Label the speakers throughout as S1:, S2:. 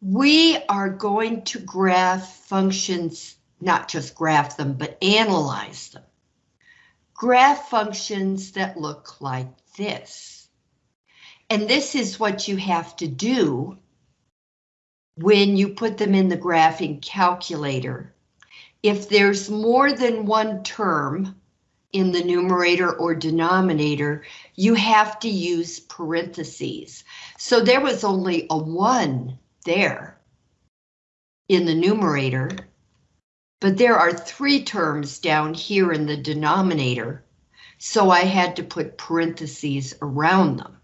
S1: we are going to graph functions, not just graph them, but analyze them. Graph functions that look like this. And this is what you have to do when you put them in the graphing calculator. If there's more than one term in the numerator or denominator, you have to use parentheses. So there was only a one there in the numerator, but there are three terms down here in the denominator, so I had to put parentheses around them.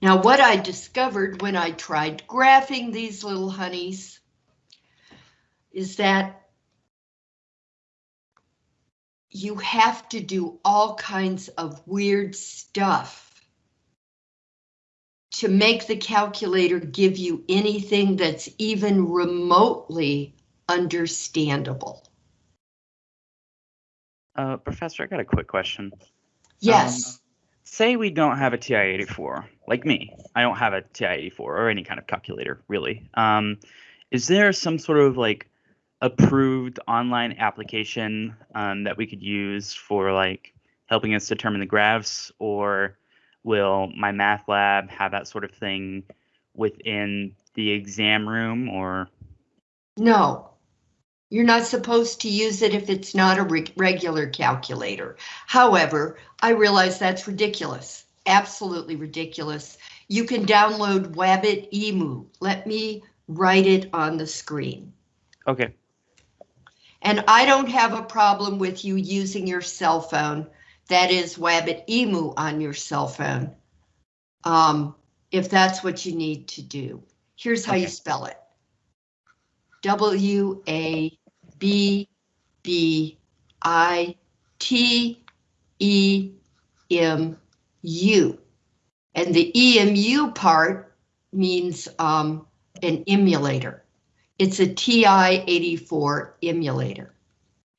S1: Now what I discovered when I tried graphing these little honeys is that you have to do all kinds of weird stuff to make the calculator give you anything that's even remotely understandable.
S2: Uh, Professor, I got a quick question.
S1: Yes.
S2: Um, say we don't have a TI-84, like me. I don't have a TI-84 or any kind of calculator, really. Um, is there some sort of like approved online application um, that we could use for like helping us determine the graphs or will MyMathLab have that sort of thing within the exam room or
S1: No, you're not supposed to use it if it's not a re regular calculator. However, I realize that's ridiculous, absolutely ridiculous. You can download Wabbit Emu. Let me write it on the screen.
S2: okay
S1: And I don't have a problem with you using your cell phone that is Wabbit Emu on your cell phone. Um, if that's what you need to do. Here's how okay. you spell it. W A B B I T E M U. And the EMU part means um, an emulator. It's a TI-84 emulator.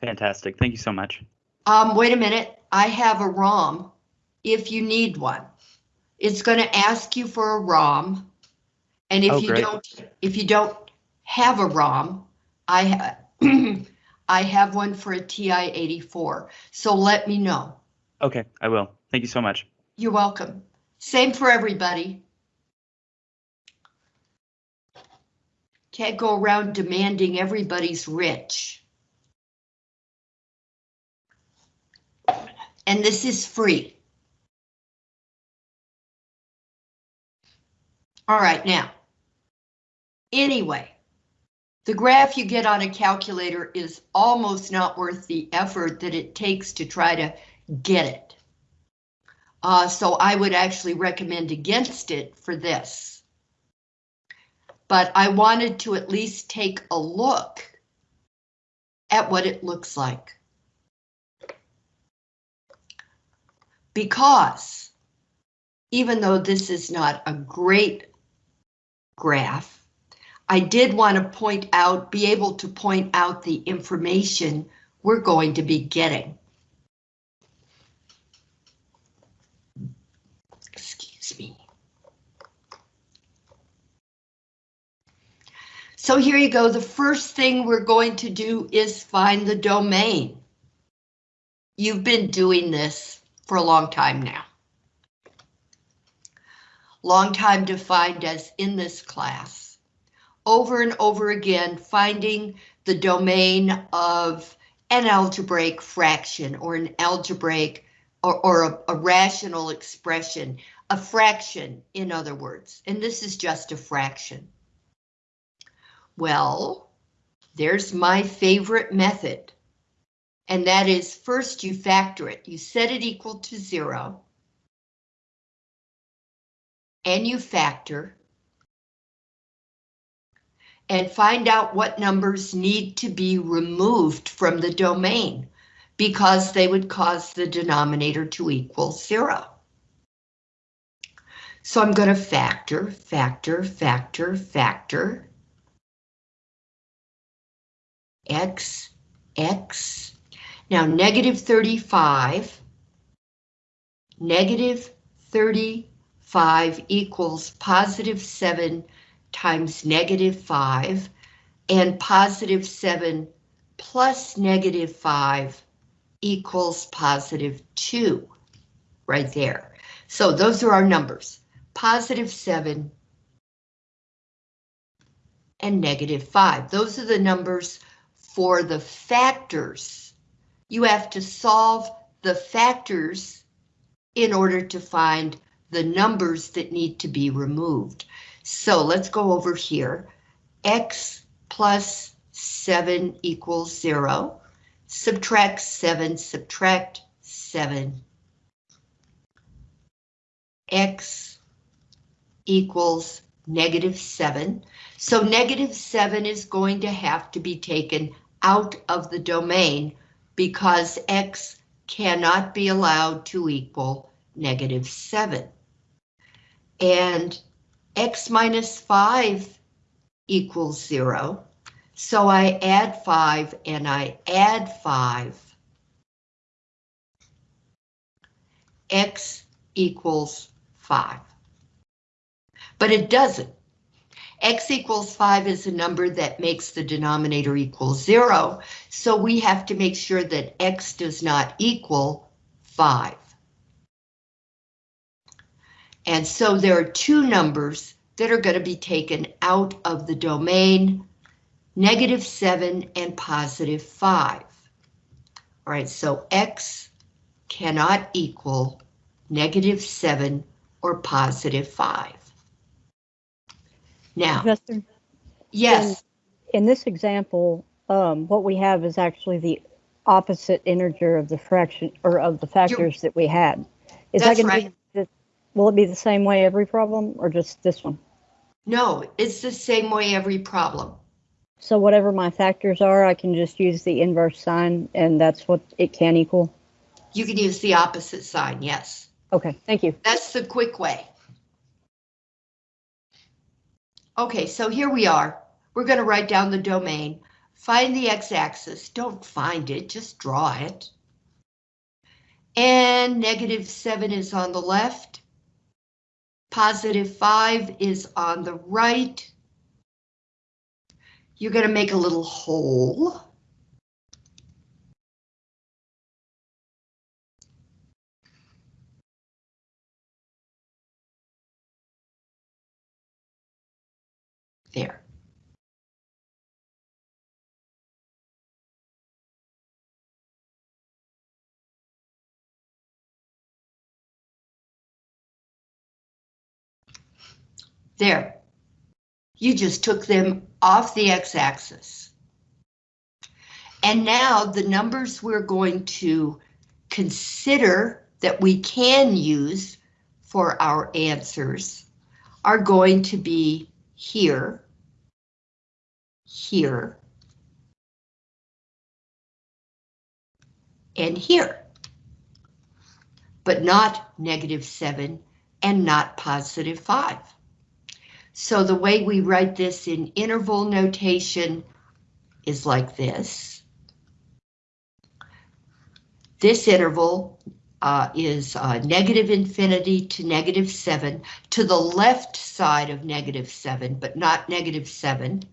S2: Fantastic. Thank you so much.
S1: Um, wait a minute. I have a ROM if you need one. It's going to ask you for a ROM. And if oh, you don't, if you don't have a ROM, I have I have one for a TI-84. So let me know.
S2: Okay, I will. Thank you so much.
S1: You're welcome. Same for everybody. Can't go around demanding everybody's rich. And this is free. All right, now, anyway, the graph you get on a calculator is almost not worth the effort that it takes to try to get it. Uh, so I would actually recommend against it for this. But I wanted to at least take a look at what it looks like. Because even though this is not a great graph, I did want to point out, be able to point out the information we're going to be getting. Excuse me. So here you go. The first thing we're going to do is find the domain. You've been doing this for a long time now. Long time defined as in this class. Over and over again, finding the domain of an algebraic fraction or an algebraic or, or a, a rational expression, a fraction, in other words, and this is just a fraction. Well, there's my favorite method. And that is first you factor it. You set it equal to zero. And you factor. And find out what numbers need to be removed from the domain because they would cause the denominator to equal zero. So I'm going to factor, factor, factor, factor. X, X, now, negative 35, negative 35 equals positive 7 times negative 5 and positive 7 plus negative 5 equals positive 2 right there. So those are our numbers, positive 7 and negative 5. Those are the numbers for the factors. You have to solve the factors in order to find the numbers that need to be removed. So let's go over here. X plus 7 equals 0. Subtract 7, subtract 7. X equals negative 7. So negative 7 is going to have to be taken out of the domain because X cannot be allowed to equal negative 7. And X minus 5 equals 0. So I add 5 and I add 5. X equals 5. But it doesn't. X equals 5 is a number that makes the denominator equal 0, so we have to make sure that X does not equal 5. And so there are two numbers that are going to be taken out of the domain, negative 7 and positive 5. All right, so X cannot equal negative 7 or positive 5. Now, yes,
S3: in this example, um, what we have is actually the opposite integer of the fraction or of the factors that we had. Is
S1: That's
S3: that going
S1: right.
S3: to will it be the same way every problem or just this one?
S1: no, it's the same way every problem.
S3: So whatever my factors are, I can just use the inverse sign and that's what it can equal?
S1: You can use the opposite sign, yes.
S3: Okay, thank you.
S1: That's the quick way. Okay, so here we are. We're going to write down the domain. Find the x-axis. Don't find it, just draw it. And negative 7 is on the left. Positive 5 is on the right. You're going to make a little hole. There. There. You just took them off the x-axis. And now the numbers we're going to consider that we can use for our answers are going to be here, here, and here, but not negative 7 and not positive 5. So the way we write this in interval notation is like this. This interval uh, is uh, negative infinity to negative 7 to the left side of negative 7, but not negative 7.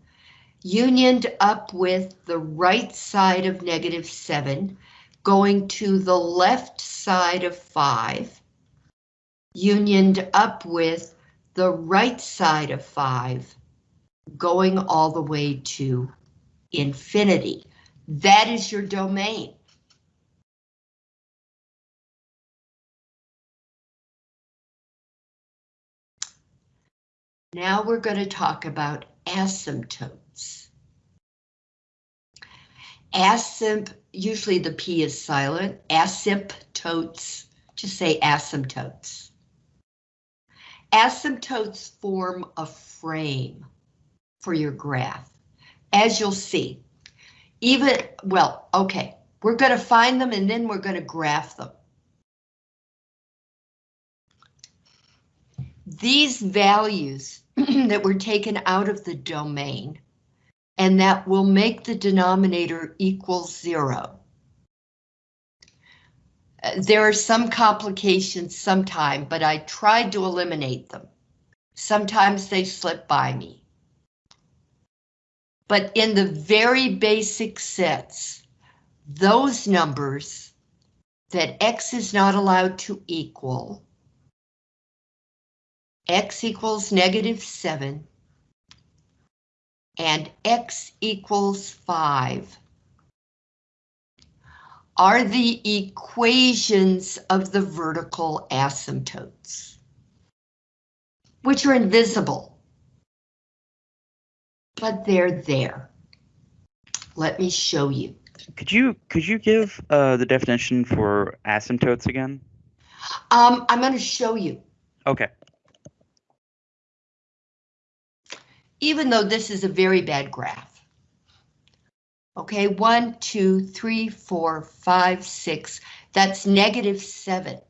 S1: Unioned up with the right side of negative 7, going to the left side of 5. Unioned up with the right side of 5, going all the way to infinity. That is your domain. Now we're going to talk about asymptotes. Asymp, usually the P is silent, asymptotes, just say asymptotes. Asymptotes form a frame for your graph. As you'll see, even, well, okay, we're going to find them and then we're going to graph them. These values that were taken out of the domain and that will make the denominator equal zero. There are some complications sometime, but I tried to eliminate them. Sometimes they slip by me. But in the very basic sets, those numbers that x is not allowed to equal, x equals negative 7, and x equals 5, are the equations of the vertical asymptotes, which are invisible, but they're there. Let me show you.
S2: Could you could you give uh, the definition for asymptotes again?
S1: Um, I'm going to show you,
S2: Okay.
S1: Even though this is a very bad graph. Okay, one, two, three, four, five, six, that's negative seven.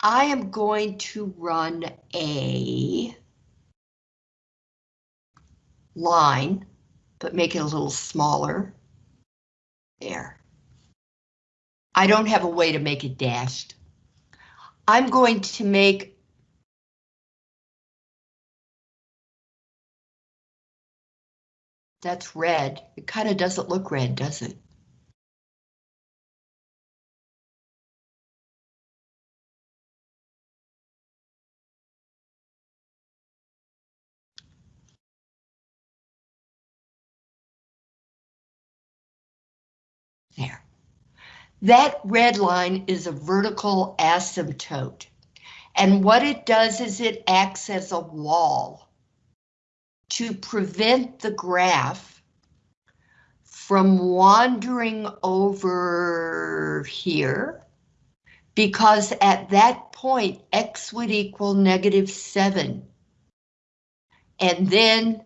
S1: I am going to run a line, but make it a little smaller. There. I don't have a way to make it dashed. I'm going to make That's red. It kind of doesn't look red, does it? There. That red line is a vertical asymptote. And what it does is it acts as a wall to prevent the graph from wandering over here because at that point x would equal negative 7. And then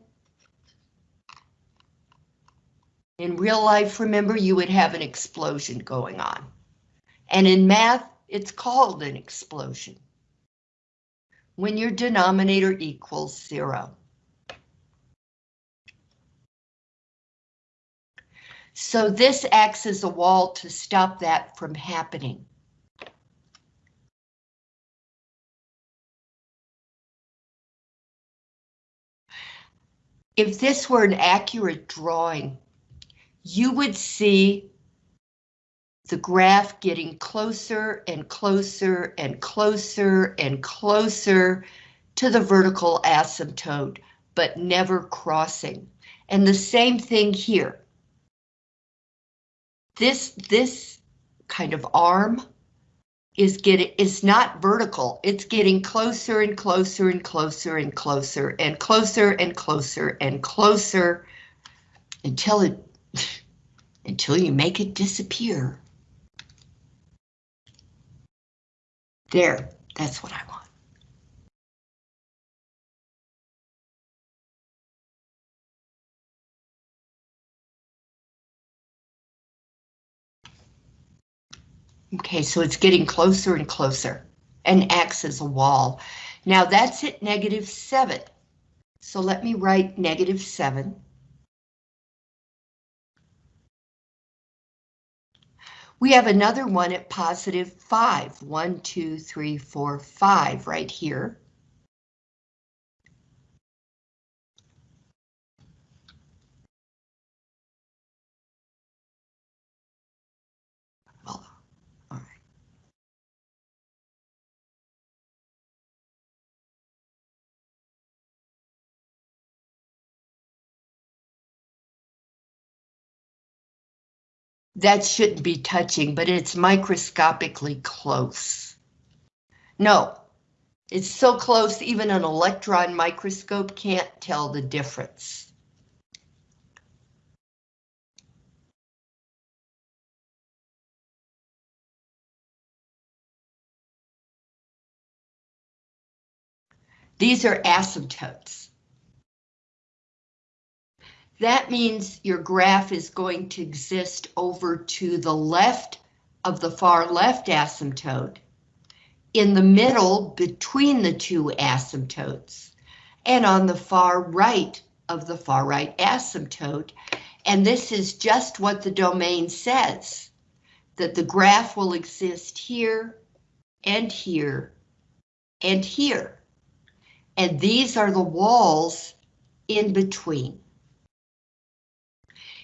S1: in real life, remember, you would have an explosion going on. And in math, it's called an explosion when your denominator equals 0. So this acts as a wall to stop that from happening. If this were an accurate drawing, you would see the graph getting closer and closer and closer and closer to the vertical asymptote, but never crossing. And the same thing here. This, this kind of arm is getting, is not vertical. It's getting closer and closer and closer and closer and closer and closer and closer until it, until you make it disappear. There, that's what I want. Okay, so it's getting closer and closer and acts as a wall. Now that's at negative 7. So let me write negative 7. We have another one at positive 5. 1, 2, 3, 4, 5 right here. That shouldn't be touching, but it's microscopically close. No, it's so close even an electron microscope can't tell the difference. These are asymptotes. That means your graph is going to exist over to the left of the far left asymptote, in the middle between the two asymptotes, and on the far right of the far right asymptote. And this is just what the domain says, that the graph will exist here and here and here. And these are the walls in between.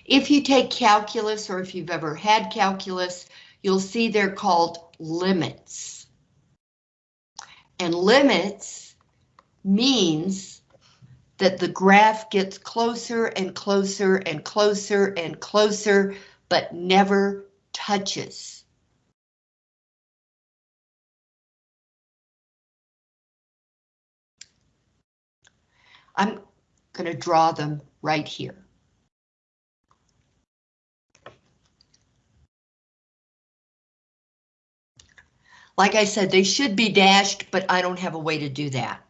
S1: If you take calculus or if you've ever had calculus, you'll see they're called limits. And limits means that the graph gets closer and closer and closer and closer, but never touches. I'm going to draw them right here. Like I said, they should be dashed, but I don't have a way to do that.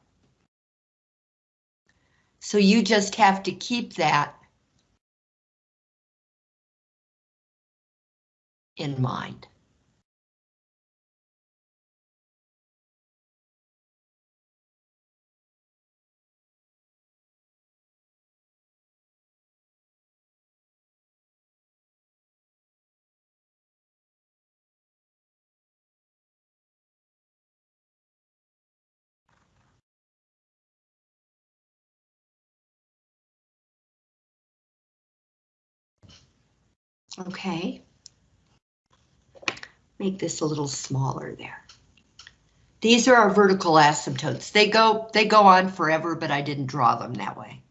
S1: So you just have to keep that in mind. Okay. Make this a little smaller there. These are our vertical asymptotes. They go they go on forever, but I didn't draw them that way.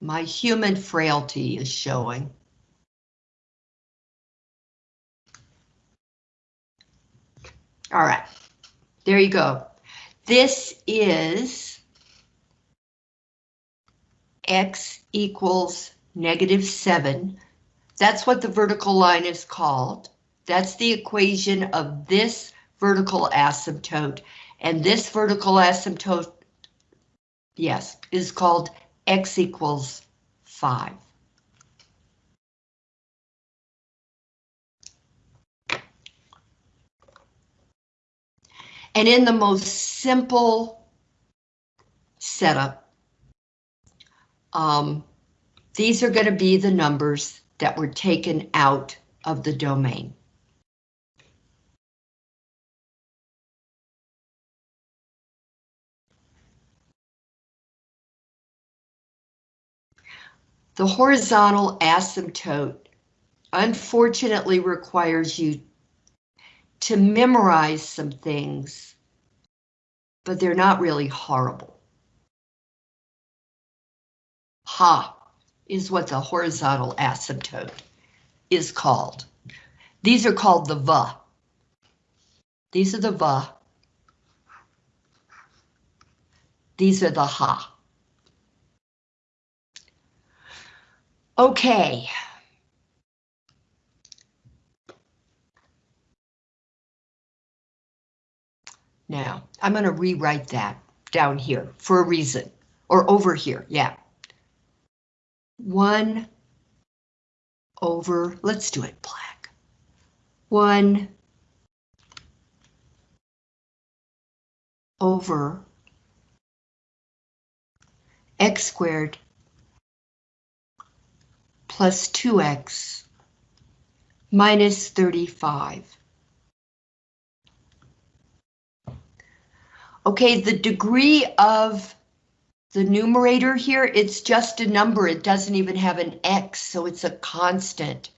S1: My human frailty is showing. All right, there you go. This is x equals negative 7. That's what the vertical line is called. That's the equation of this vertical asymptote. And this vertical asymptote, yes, is called x equals 5. And in the most simple setup, um, these are going to be the numbers that were taken out of the domain. The horizontal asymptote unfortunately requires you to memorize some things, but they're not really horrible. HA is what the horizontal asymptote is called. These are called the VA. These are the VA. These are the HA. Okay. Now, I'm going to rewrite that down here for a reason, or over here, yeah. 1 over, let's do it black. 1 over x squared plus 2x minus 35. Okay, the degree of the numerator here, it's just a number. It doesn't even have an x, so it's a constant.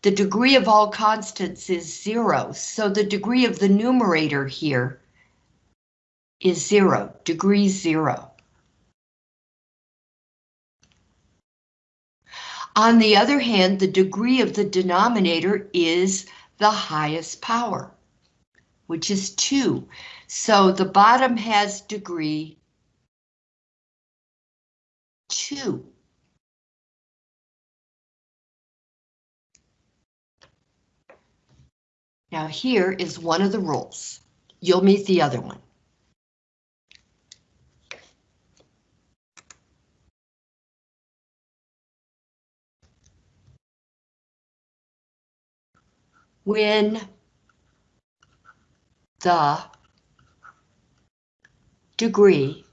S1: The degree of all constants is zero, so the degree of the numerator here is zero, degree zero. On the other hand, the degree of the denominator is the highest power, which is 2. So the bottom has degree 2. Now here is one of the rules. You'll meet the other one. When the degree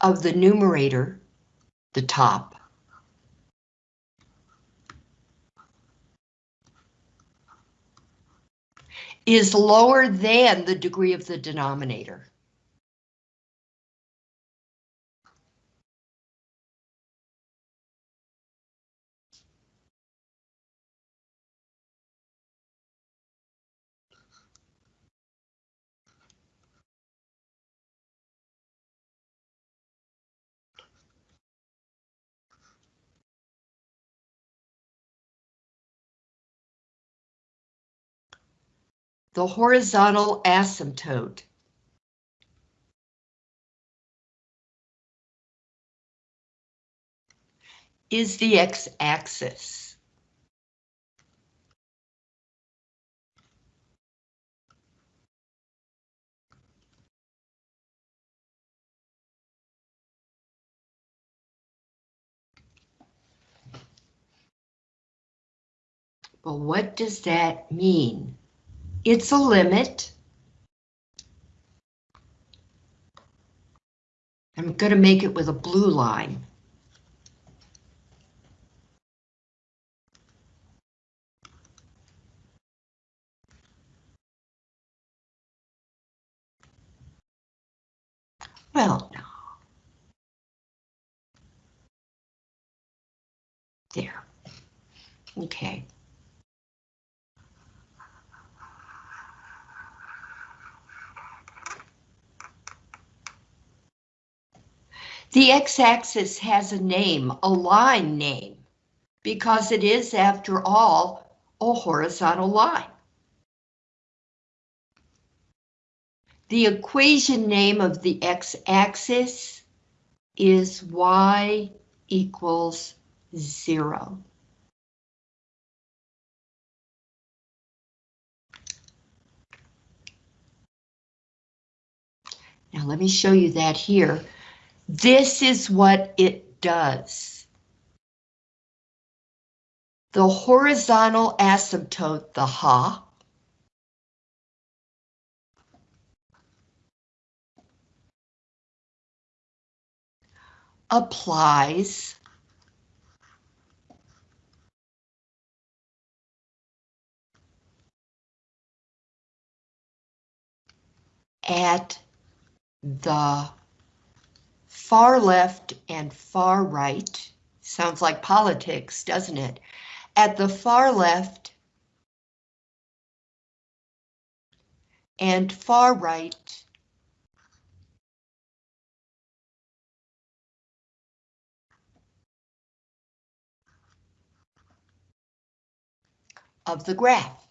S1: of the numerator, the top, is lower than the degree of the denominator. The horizontal asymptote is the x-axis. Well, what does that mean? It's a limit. I'm going to make it with a blue line. Well. There. Okay. The x-axis has a name, a line name, because it is, after all, a horizontal line. The equation name of the x-axis is y equals zero. Now let me show you that here. This is what it does. The horizontal asymptote, the HA, applies at the far left and far right, sounds like politics, doesn't it? At the far left and far right of the graph.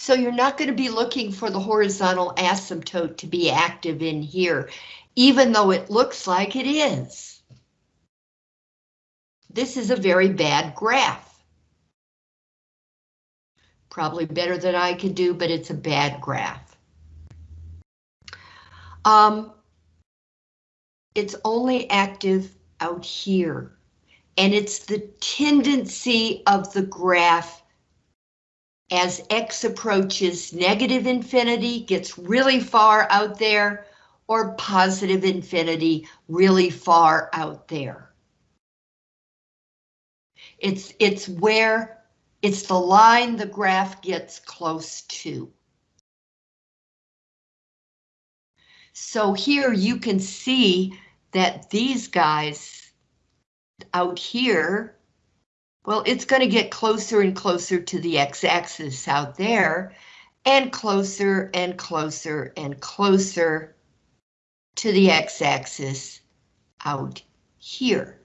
S1: So you're not going to be looking for the horizontal asymptote to be active in here, even though it looks like it is. This is a very bad graph. Probably better than I could do, but it's a bad graph. Um, it's only active out here, and it's the tendency of the graph as x approaches negative infinity, gets really far out there, or positive infinity really far out there. It's, it's where, it's the line the graph gets close to. So here you can see that these guys out here well, it's going to get closer and closer to the x-axis out there, and closer and closer and closer to the x-axis out here.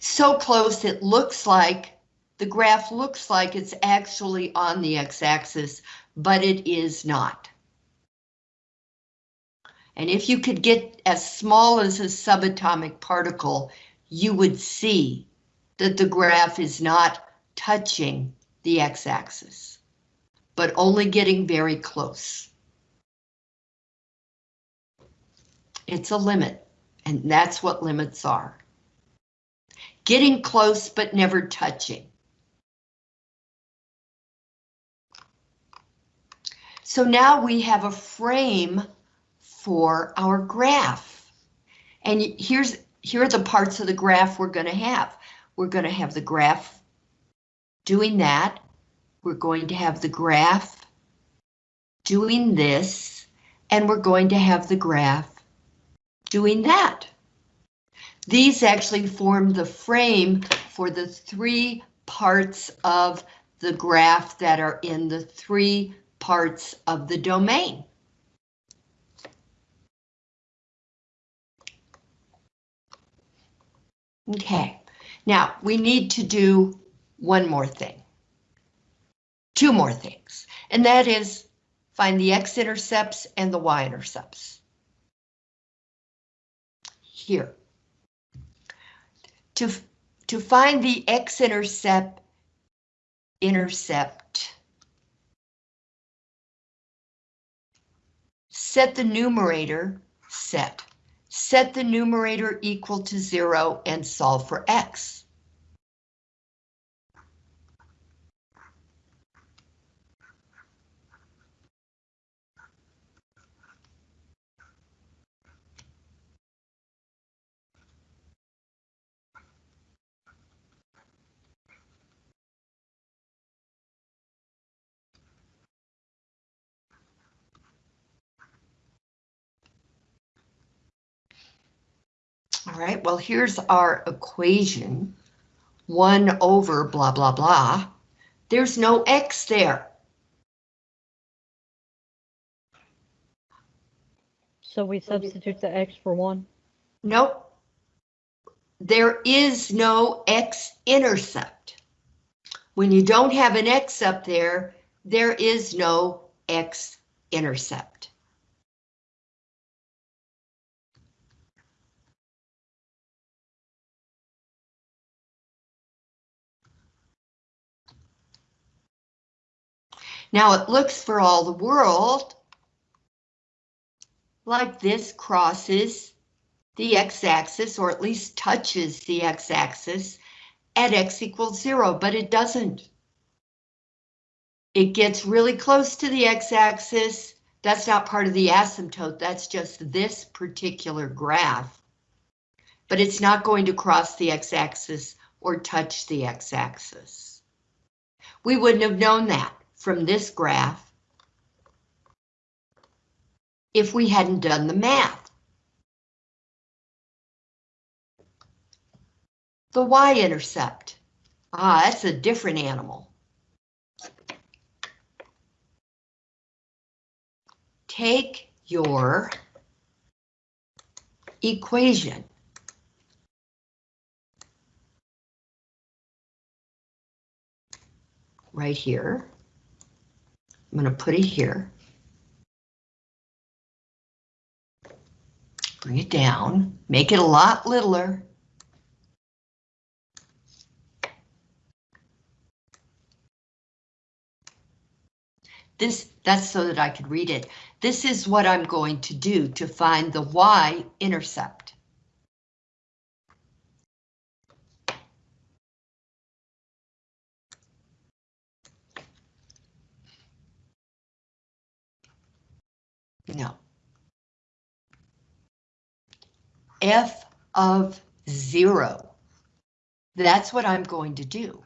S1: So close it looks like, the graph looks like it's actually on the x-axis, but it is not. And if you could get as small as a subatomic particle, you would see that the graph is not touching the x-axis, but only getting very close. It's a limit, and that's what limits are. Getting close, but never touching. So now we have a frame for our graph. And here's, here are the parts of the graph we're gonna have. We're gonna have the graph doing that. We're going to have the graph doing this, and we're going to have the graph doing that. These actually form the frame for the three parts of the graph that are in the three parts of the domain. Okay, now we need to do one more thing. Two more things, and that is find the x-intercepts and the y-intercepts. Here. To, to find the x-intercept intercept. Set the numerator set. Set the numerator equal to zero and solve for x. All right, well, here's our equation. One over blah, blah, blah. There's no x there.
S3: So we substitute the x for one.
S1: Nope. There is no x-intercept. When you don't have an x up there, there is no x-intercept. Now it looks for all the world like this crosses the x-axis, or at least touches the x-axis at x equals zero, but it doesn't. It gets really close to the x-axis. That's not part of the asymptote, that's just this particular graph. But it's not going to cross the x-axis or touch the x-axis. We wouldn't have known that from this graph if we hadn't done the math. The y-intercept. Ah, that's a different animal. Take your equation. Right here. I'm going to put it here. Bring it down, make it a lot littler. This, that's so that I could read it. This is what I'm going to do to find the y-intercept. No. F of zero. That's what I'm going to do.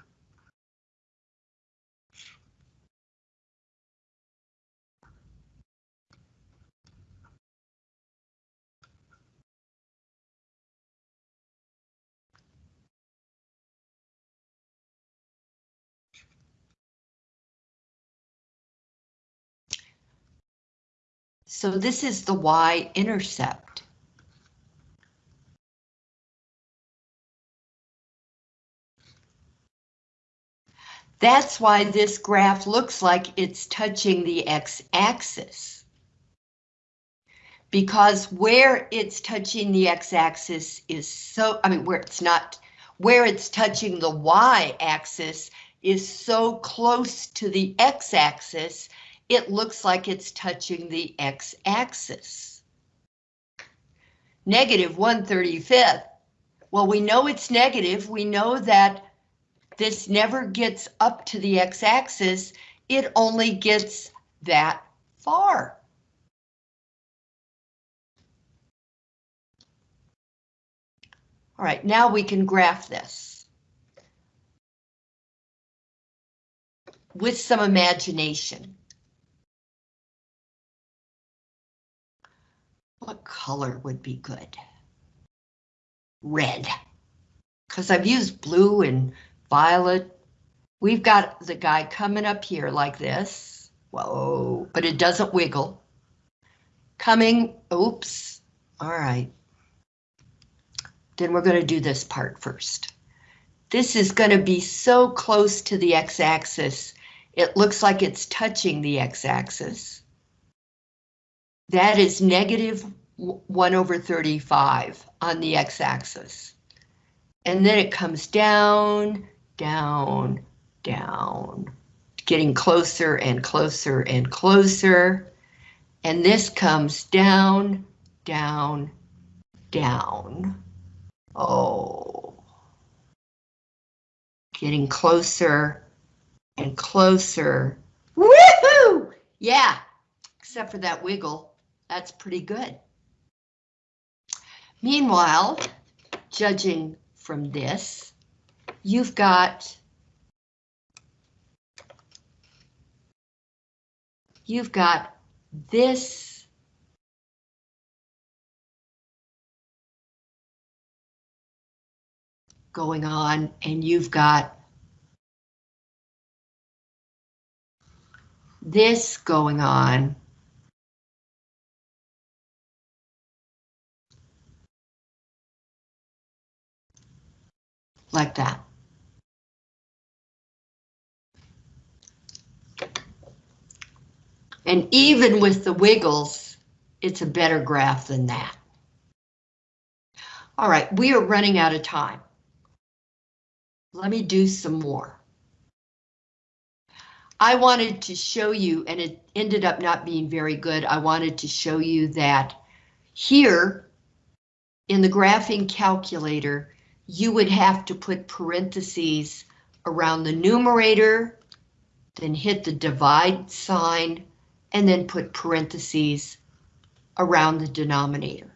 S1: So this is the y-intercept. That's why this graph looks like it's touching the x-axis. Because where it's touching the x-axis is so, I mean, where it's not, where it's touching the y-axis is so close to the x-axis, it looks like it's touching the x-axis. Negative 135th. Well, we know it's negative. We know that this never gets up to the x-axis. It only gets that far. All right, now we can graph this. With some imagination. What color would be good? Red. Because I've used blue and violet. We've got the guy coming up here like this. Whoa, but it doesn't wiggle. Coming, oops, all right. Then we're going to do this part first. This is going to be so close to the x-axis, it looks like it's touching the x-axis. That is negative 1 over 35 on the x-axis. And then it comes down, down, down, getting closer and closer and closer. And this comes down, down, down. Oh. Getting closer and closer. Woohoo! Yeah, except for that wiggle. That's pretty good. Meanwhile, judging from this, you've got you've got this going on and you've got this going on. Like that. And even with the wiggles, it's a better graph than that. All right, we are running out of time. Let me do some more. I wanted to show you, and it ended up not being very good. I wanted to show you that here in the graphing calculator, you would have to put parentheses around the numerator, then hit the divide sign, and then put parentheses around the denominator.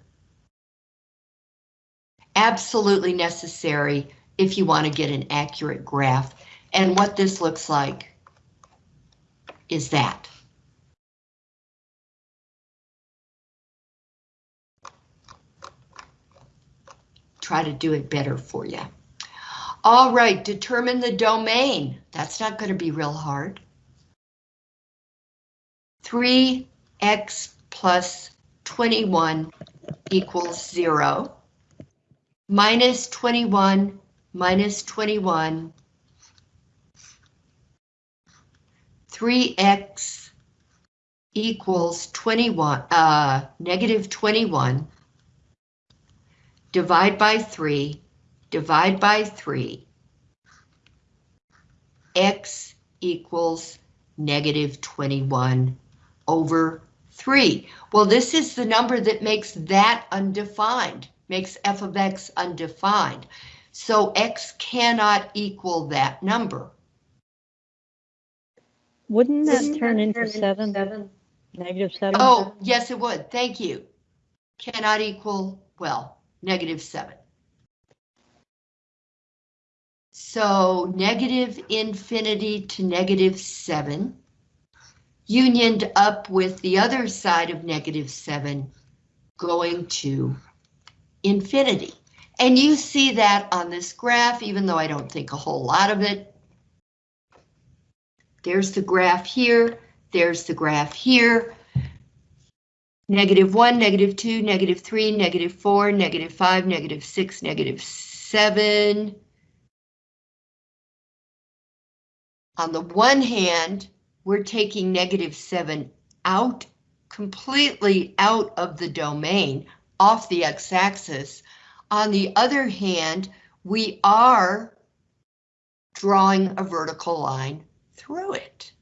S1: Absolutely necessary if you want to get an accurate graph. And what this looks like is that. Try to do it better for you. All right, determine the domain. That's not going to be real hard. 3x plus 21 equals 0. Minus 21 minus 21. 3x equals 21, uh, negative 21. Divide by 3, divide by 3. x equals negative 21 over 3. Well, this is the number that makes that undefined, makes f of x undefined. So x cannot equal that number.
S3: Wouldn't that turn into seven, negative seven?
S1: Oh, yes, it would. Thank you. Cannot equal, well, negative 7. So negative infinity to negative 7 unioned up with the other side of negative 7 going to infinity. And you see that on this graph, even though I don't think a whole lot of it. There's the graph here, there's the graph here. Negative 1, negative 2, negative 3, negative 4, negative 5, negative 6, negative 7. On the one hand, we're taking negative 7 out, completely out of the domain, off the x-axis. On the other hand, we are drawing a vertical line through it.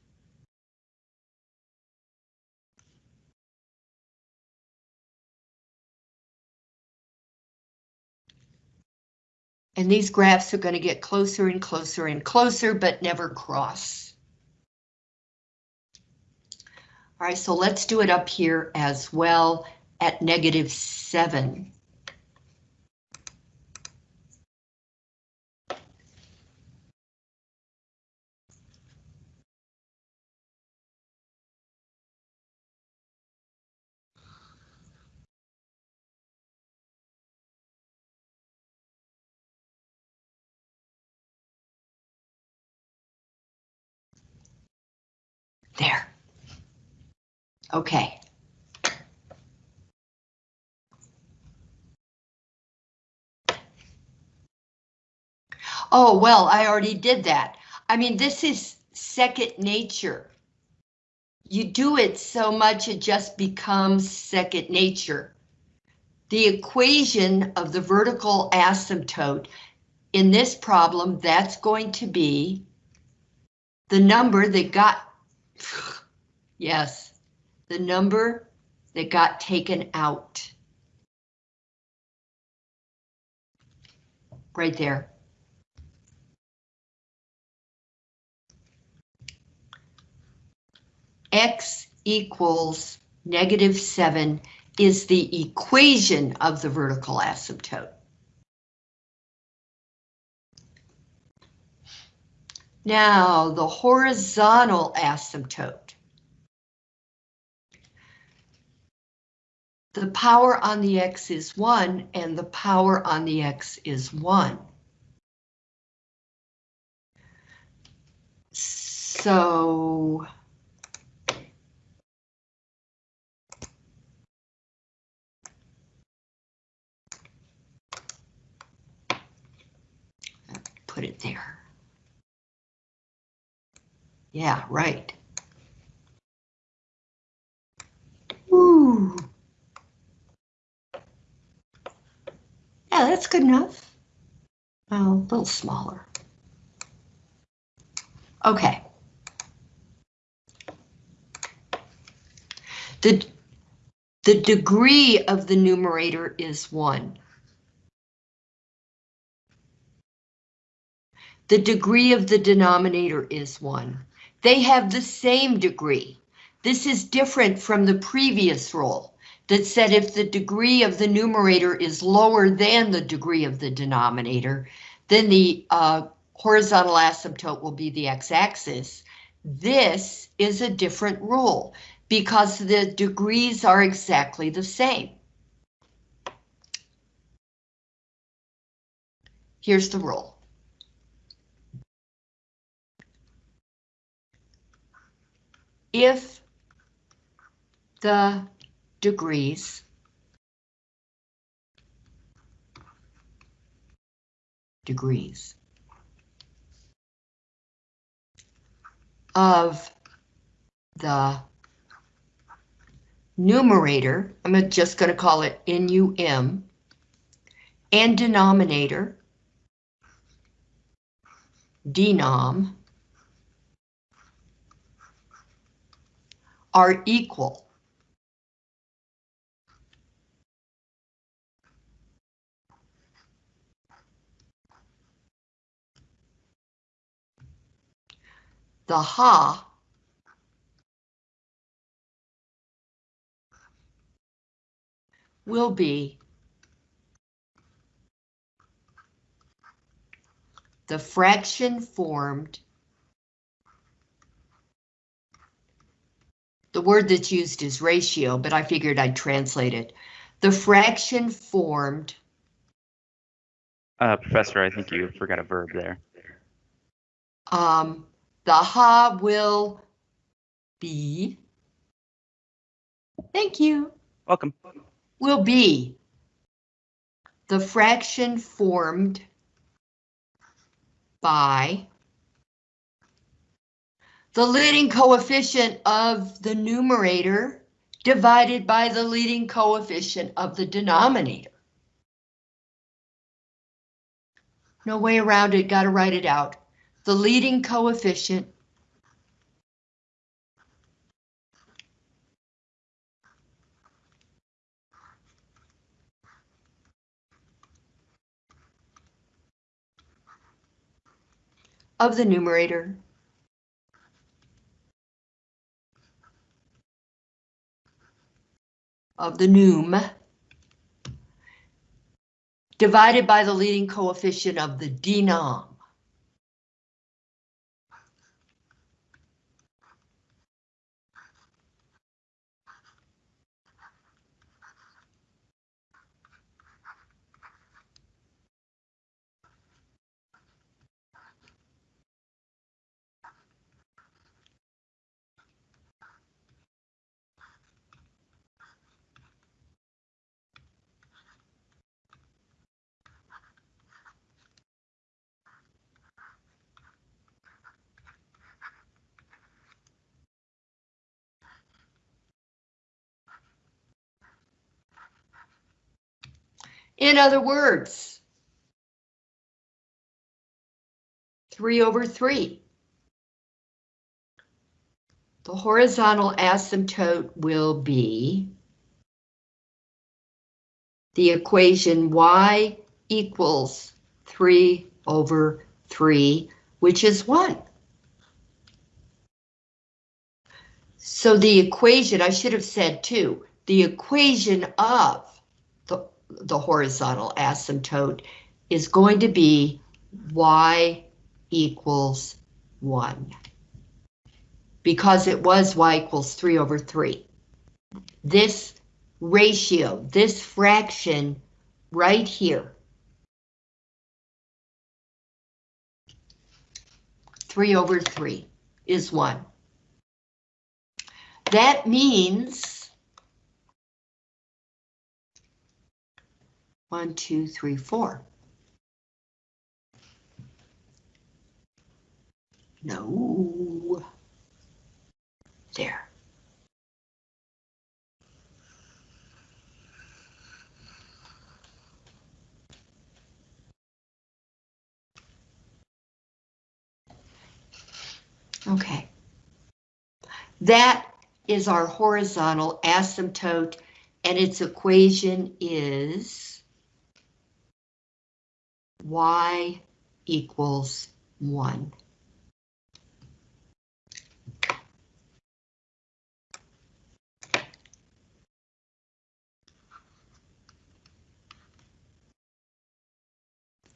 S1: And these graphs are going to get closer and closer and closer, but never cross. All right, so let's do it up here as well at negative 7. Okay. Oh, well, I already did that. I mean, this is second nature. You do it so much it just becomes second nature. The equation of the vertical asymptote in this problem, that's going to be the number that got, yes, the number that got taken out. Right there. X equals negative seven is the equation of the vertical asymptote. Now, the horizontal asymptote. The power on the X is one and the power on the X is one. So. Put it there. Yeah, right. Ooh. Yeah, that's good enough. Oh, a little smaller. Okay. The, the degree of the numerator is one. The degree of the denominator is one. They have the same degree. This is different from the previous rule that said if the degree of the numerator is lower than the degree of the denominator, then the uh, horizontal asymptote will be the x-axis. This is a different rule because the degrees are exactly the same. Here's the rule. If the degrees degrees of the numerator, I'm just going to call it NUM, and denominator, denom, are equal. The HA will be the fraction formed The word that's used is ratio, but I figured I'd translate it. The fraction formed.
S2: Uh, Professor, I think you forgot a verb there.
S1: Um, the HA will be. Thank you.
S2: Welcome.
S1: Will be the fraction formed by the leading coefficient of the numerator divided by the leading coefficient of the denominator. No way around it, gotta write it out. The leading coefficient of the numerator of the num divided by the leading coefficient of the denom. In other words, 3 over 3. The horizontal asymptote will be the equation y equals 3 over 3, which is 1. So the equation, I should have said too, the equation of the, horizontal asymptote is going to be y equals 1. Because it was y equals 3 over 3. This ratio, this fraction right here, 3 over 3 is 1. That means one, two, three, four. No. There. Okay. That is our horizontal asymptote, and its equation is y equals 1.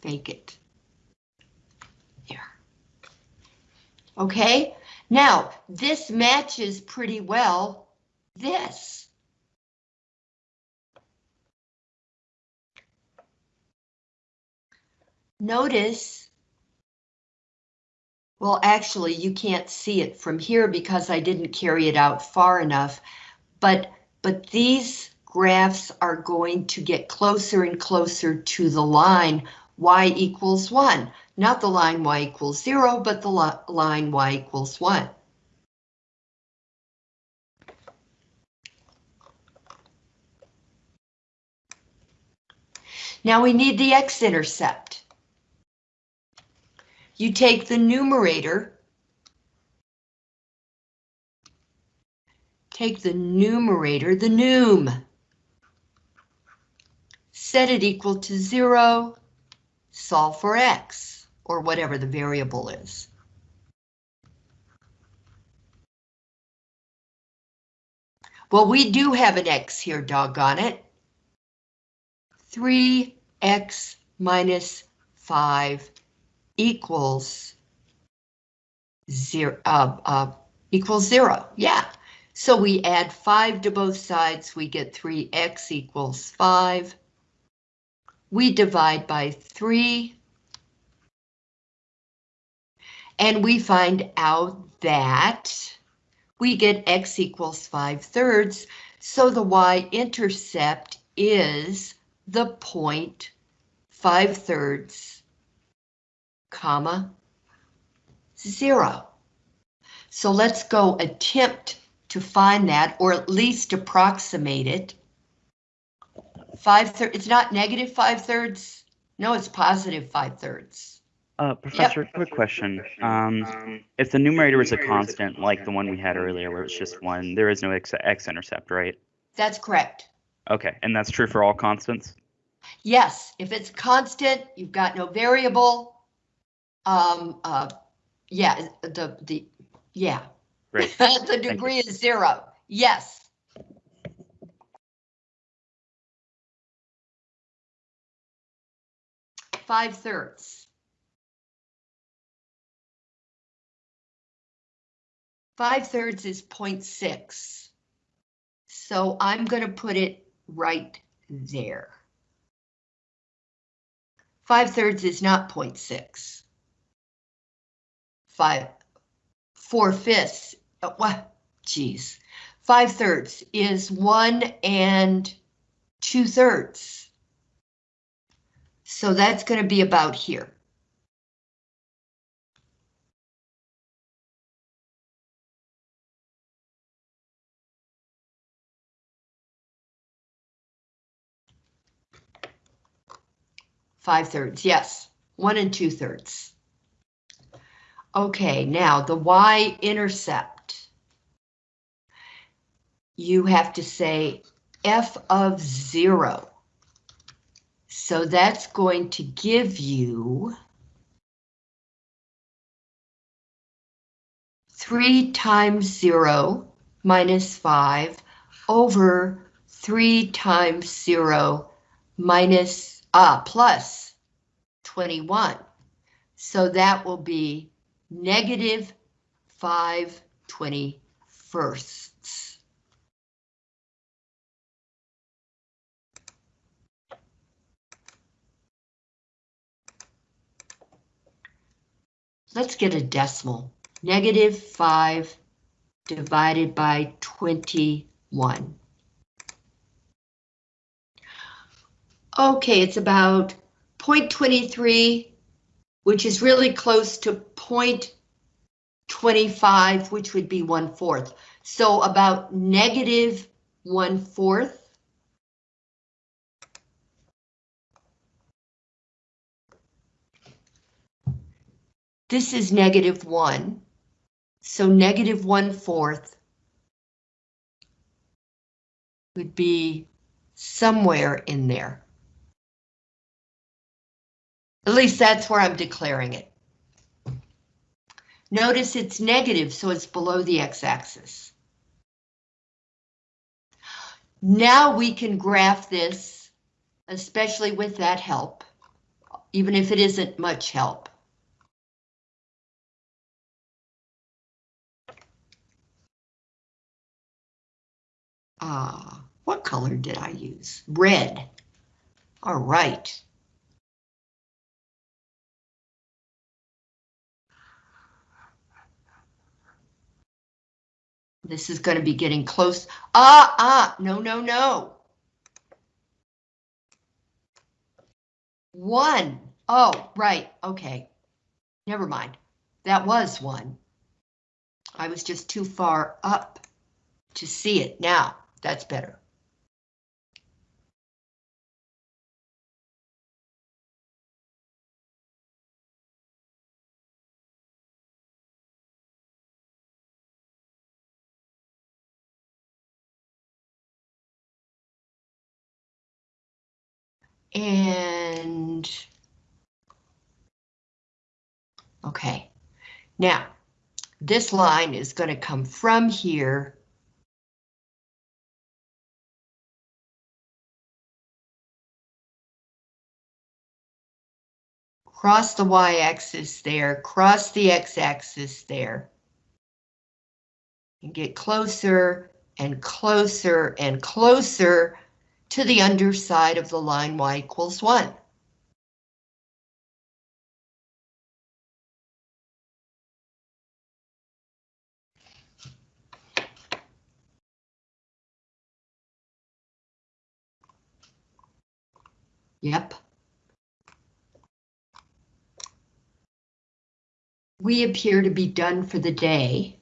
S1: Fake it. There. Okay, now this matches pretty well this. Notice, well, actually, you can't see it from here because I didn't carry it out far enough, but, but these graphs are going to get closer and closer to the line y equals 1. Not the line y equals 0, but the li line y equals 1. Now we need the x-intercept. You take the numerator, take the numerator, the num, set it equal to 0, solve for x, or whatever the variable is. Well, we do have an x here, doggone it. 3x minus 5 equals 0, uh, uh, equals 0, yeah. So we add 5 to both sides, we get 3x equals 5 we divide by 3. And we find out that we get x equals 5 thirds, so the y-intercept is the point 5 thirds, comma, 0. So let's go attempt to find that, or at least approximate it. Five thirds, it's not negative five thirds. No, it's positive five thirds.
S2: Uh, Professor, quick question. Um, if the numerator is a constant, like the one we had earlier, where it's just one, there is no x, x-intercept, right?
S1: That's correct.
S2: Okay, and that's true for all constants?
S1: Yes, if it's constant, you've got no variable um, uh, yeah, the, the, yeah. The degree is zero, yes. Five thirds. Five thirds is 0.6. So I'm going to put it right there. Five thirds is not 0.6. 5, 4 fifths, uh, what, geez. 5 thirds is 1 and 2 thirds. So that's going to be about here. Five thirds, yes, one and two thirds. Okay, now the y-intercept. You have to say f of zero. So that's going to give you three times zero minus five over three times zero minus, ah, plus 21. So that will be negative 5 21sts. Let's get a decimal. Negative 5 divided by 21. Okay, it's about 0.23, which is really close to 0.25, which would be 1 fourth. So about negative 1 fourth. This is negative 1. So negative 1 fourth would be somewhere in there. At least that's where I'm declaring it. Notice it's negative, so it's below the x-axis. Now we can graph this, especially with that help, even if it isn't much help. Ah, what color did I use? Red. All right. This is going to be getting close. Ah, ah, no, no, no. One. Oh, right. Okay. Never mind. That was one. I was just too far up to see it. Now, that's better. And okay, now this line is going to come from here. Cross the y-axis there, cross the x-axis there. And get closer and closer and closer to the underside of the line y equals 1. Yep. We appear to be done for the day.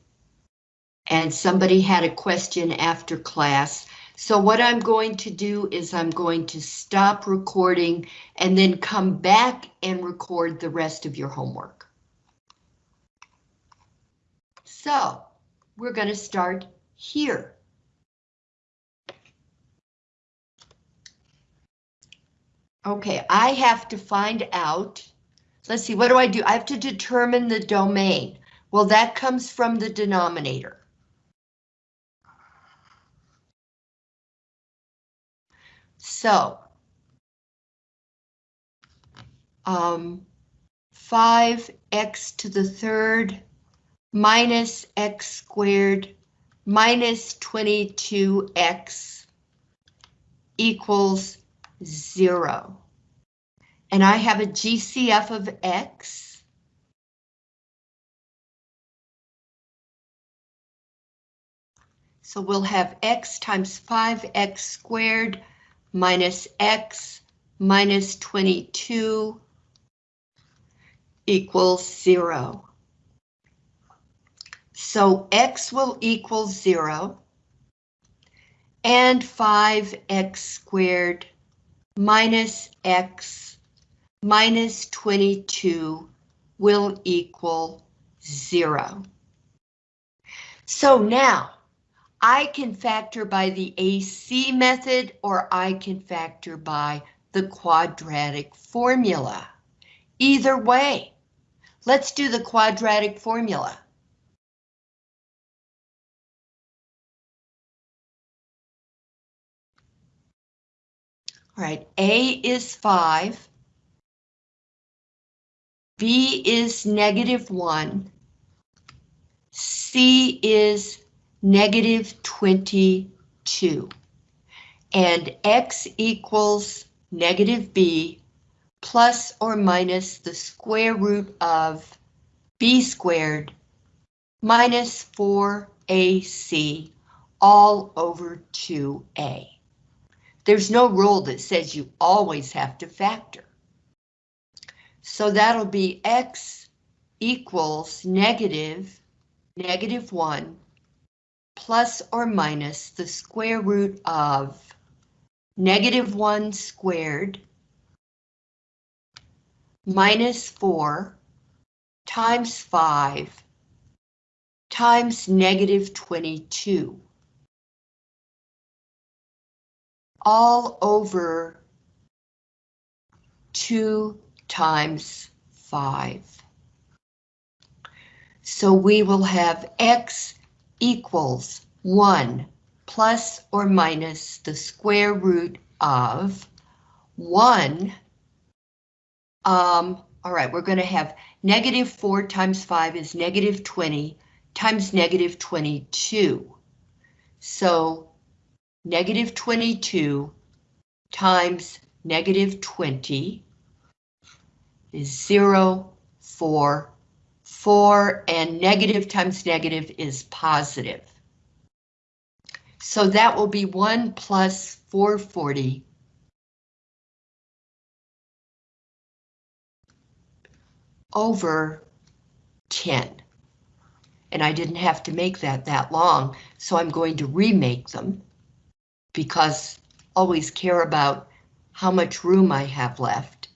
S1: And somebody had a question after class. So what I'm going to do is I'm going to stop recording and then come back and record the rest of your homework. So we're going to start here. Okay, I have to find out. Let's see, what do I do? I have to determine the domain. Well, that comes from the denominator. So. um, 5x to the third minus x squared minus 22x equals zero. And I have a GCF of x. So we'll have x times 5x squared minus x minus 22 equals zero. So x will equal zero and 5x squared minus x minus 22 will equal zero. So now I can factor by the AC method or I can factor by the quadratic formula. Either way, let's do the quadratic formula. All right, A is 5. B is negative 1. C is negative 22. And X equals negative B plus or minus the square root of B squared minus 4AC all over 2A. There's no rule that says you always have to factor. So that'll be X equals negative, negative 1 plus or minus the square root of negative 1 squared minus 4 times 5 times negative 22. All over 2 times 5. So we will have x equals 1 plus or minus the square root of 1. Um, all right, we're going to have negative 4 times 5 is negative 20 times negative 22. So negative 22 times negative 20 is 0, 4, 4, and negative times negative is positive. So that will be 1 plus 440 over 10. And I didn't have to make that that long, so I'm going to remake them because always care about how much room I have left.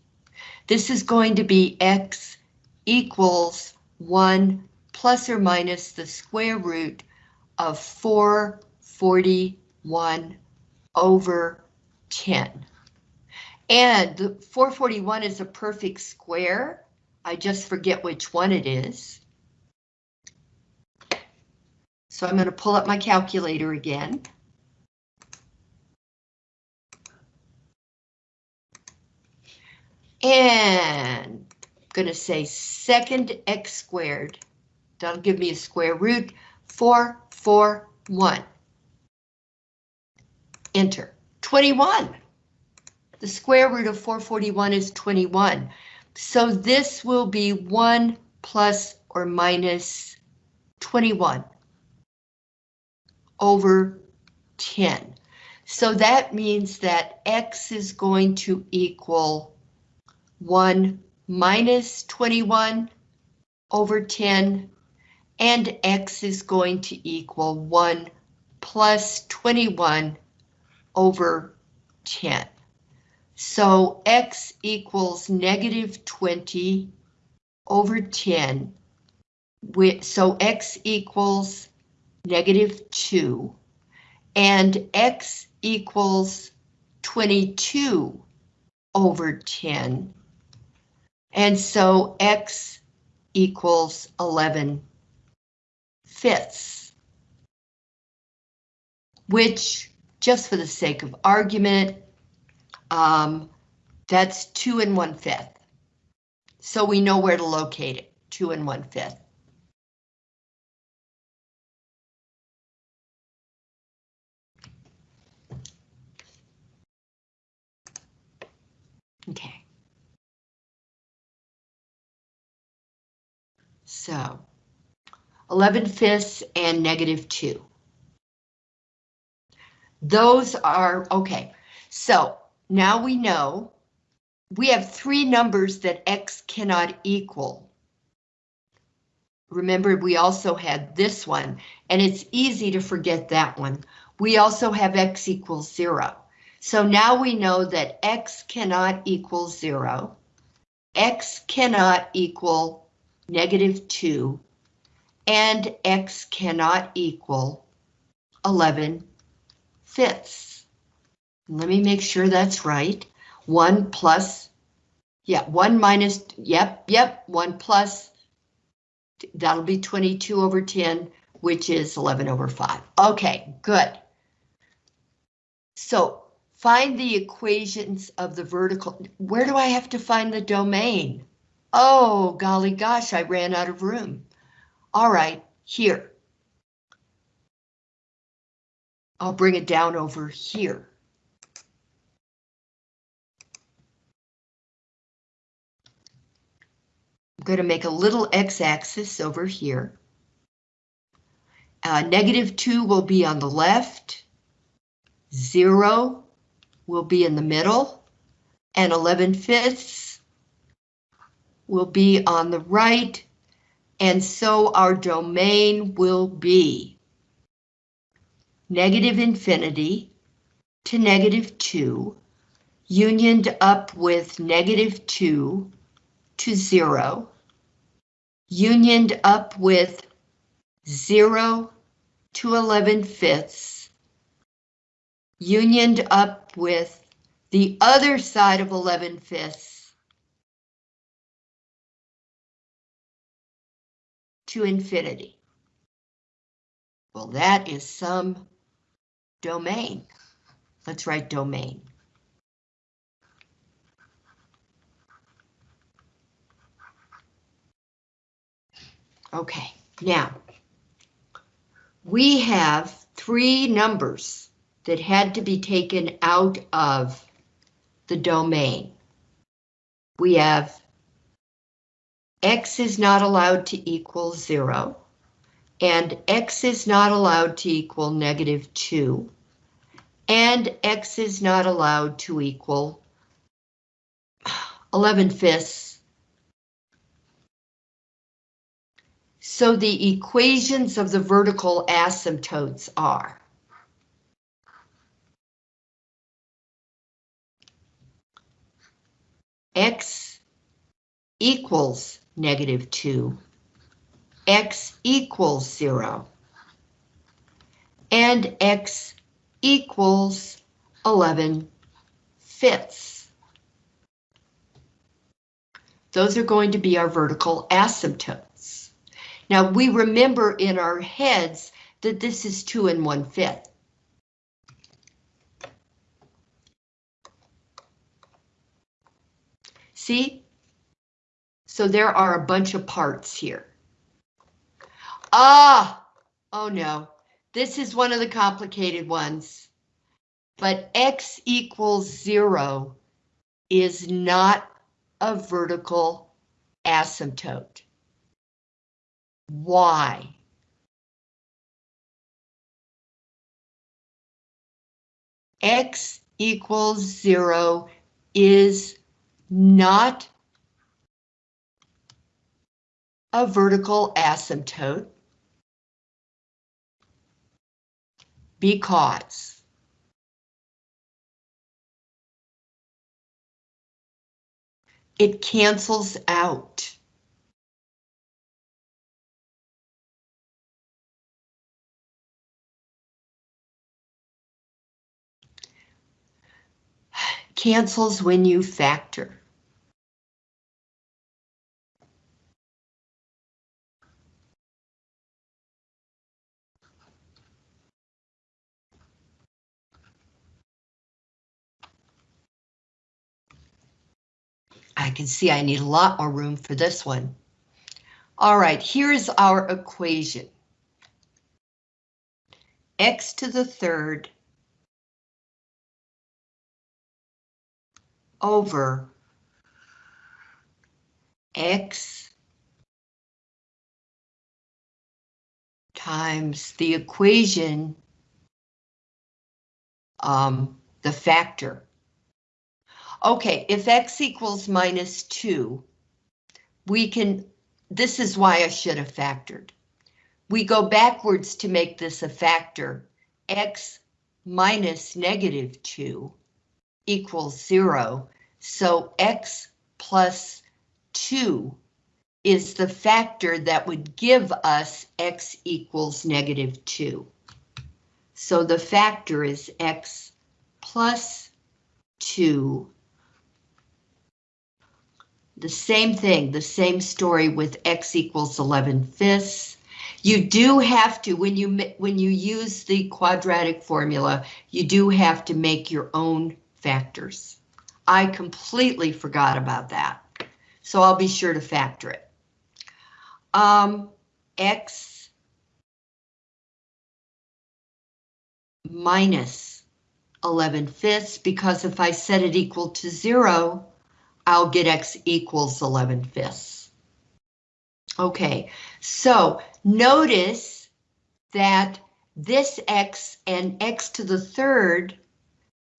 S1: This is going to be x equals 1 plus or minus the square root of 441 over 10. And 441 is a perfect square. I just forget which one it is. So I'm going to pull up my calculator again. And going to say second x squared. That'll give me a square root, 4, 4, 1. Enter. 21. The square root of 441 is 21. So this will be 1 plus or minus 21 over 10. So that means that x is going to equal 1 minus 21 over 10, and x is going to equal 1 plus 21 over 10. So x equals negative 20 over 10. So x equals negative 2, and x equals 22 over 10. And so X equals 11 fifths, which just for the sake of argument, um, that's two and one fifth. so we know where to locate it, two and one fifth. Okay. So 11 fifths and negative 2. Those are, okay, so now we know we have three numbers that x cannot equal. Remember, we also had this one, and it's easy to forget that one. We also have x equals 0. So now we know that x cannot equal 0, x cannot equal negative 2, and x cannot equal 11 fifths. Let me make sure that's right. 1 plus, yeah, 1 minus, yep, yep, 1 plus, that'll be 22 over 10, which is 11 over 5. Okay, good. So find the equations of the vertical. Where do I have to find the domain? Oh, golly gosh, I ran out of room. All right, here. I'll bring it down over here. I'm going to make a little x-axis over here. Uh, negative 2 will be on the left. 0 will be in the middle. And 11 fifths will be on the right. And so our domain will be negative infinity to negative 2, unioned up with negative 2 to 0, unioned up with 0 to 11 fifths, unioned up with the other side of 11 fifths to infinity. Well, that is some domain. Let's write domain. Okay, now we have three numbers that had to be taken out of the domain. We have x is not allowed to equal zero, and x is not allowed to equal negative two, and x is not allowed to equal 11 fifths. So the equations of the vertical asymptotes are x equals negative 2, x equals 0, and x equals 11 fifths. Those are going to be our vertical asymptotes. Now we remember in our heads that this is 2 and 1 fifth. See? So there are a bunch of parts here. Ah! Oh no, this is one of the complicated ones. But x equals zero is not a vertical asymptote. Why? x equals zero is not a vertical asymptote because it cancels out. Cancels when you factor. I can see I need a lot more room for this one. All right, here's our equation. x to the third over x times the equation, um, the factor. Okay, if x equals minus 2, we can, this is why I should have factored. We go backwards to make this a factor. x minus negative 2 equals 0. So x plus 2 is the factor that would give us x equals negative 2. So the factor is x plus 2 the same thing, the same story with x equals 11 fifths. You do have to, when you when you use the quadratic formula, you do have to make your own factors. I completely forgot about that, so I'll be sure to factor it. Um, x minus 11 fifths, because if I set it equal to zero, I'll get x equals 11 fifths. Okay, so notice that this x and x to the third,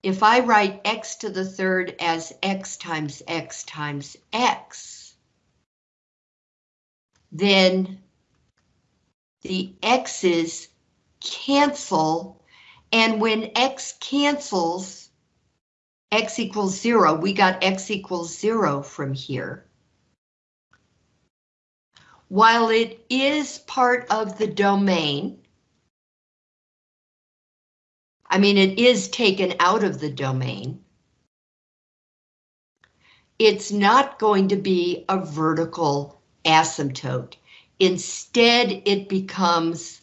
S1: if I write x to the third as x times x times x, then the x's cancel, and when x cancels, x equals zero, we got x equals zero from here. While it is part of the domain, I mean, it is taken out of the domain, it's not going to be a vertical asymptote. Instead, it becomes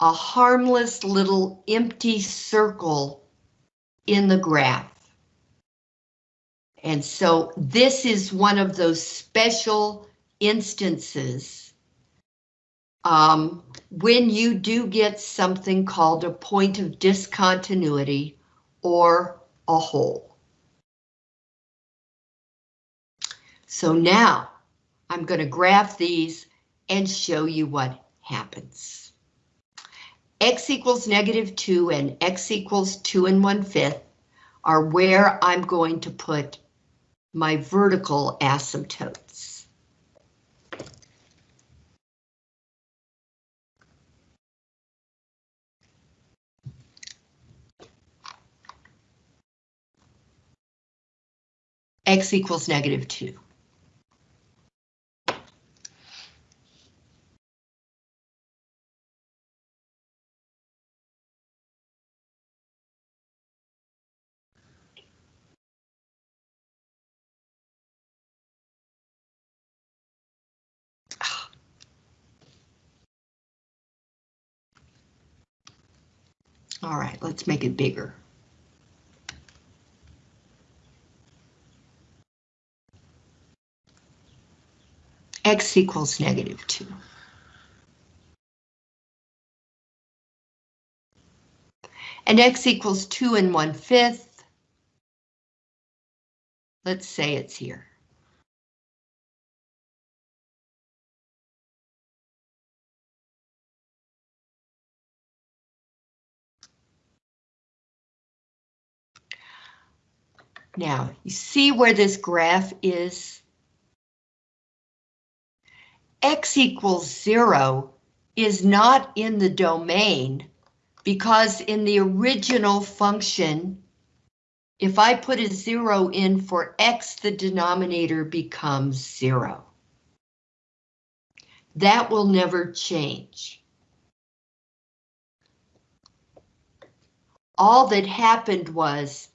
S1: a harmless little empty circle in the graph. And so this is one of those special instances um, when you do get something called a point of discontinuity or a hole. So now I'm going to graph these and show you what happens. X equals negative 2 and X equals 2 and 1 fifth are where I'm going to put my vertical asymptotes. X equals negative 2. All right, let's make it bigger. X equals negative 2. And X equals 2 and 1 fifth. Let's say it's here. Now, you see where this graph is? X equals zero is not in the domain because in the original function, if I put a zero in for X, the denominator becomes zero. That will never change. All that happened was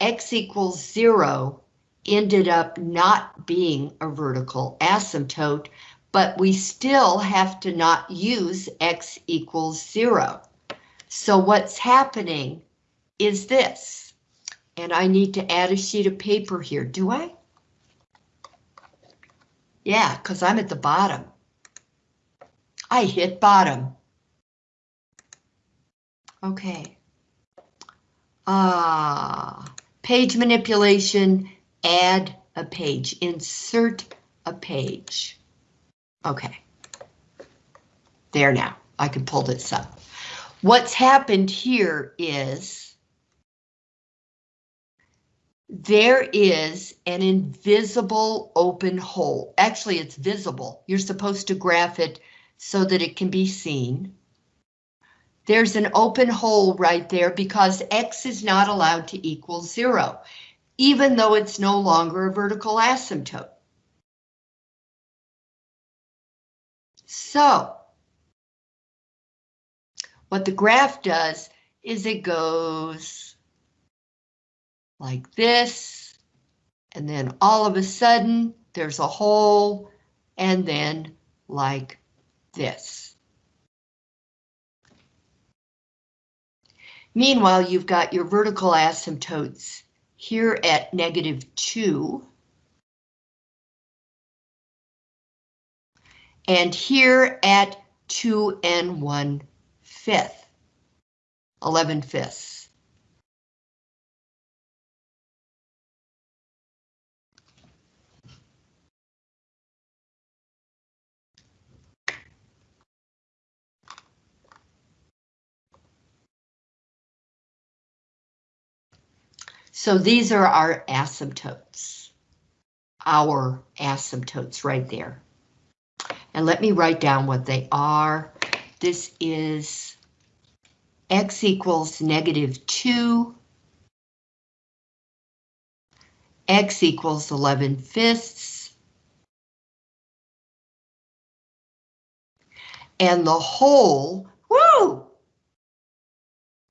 S1: x equals zero ended up not being a vertical asymptote, but we still have to not use x equals zero. So what's happening is this, and I need to add a sheet of paper here, do I? Yeah, because I'm at the bottom. I hit bottom. Okay. Ah, page manipulation, add a page, insert a page. Okay. There now, I can pull this up. What's happened here is there is an invisible open hole. Actually, it's visible. You're supposed to graph it so that it can be seen. There's an open hole right there because X is not allowed to equal zero, even though it's no longer a vertical asymptote. So, what the graph does is it goes like this, and then all of a sudden there's a hole, and then like this. Meanwhile, you've got your vertical asymptotes here at negative 2. And here at 2 and 1 fifth, 11 fifths. So these are our asymptotes. Our asymptotes right there. And let me write down what they are. This is x equals negative 2, x equals 11 fifths, and the hole, woo,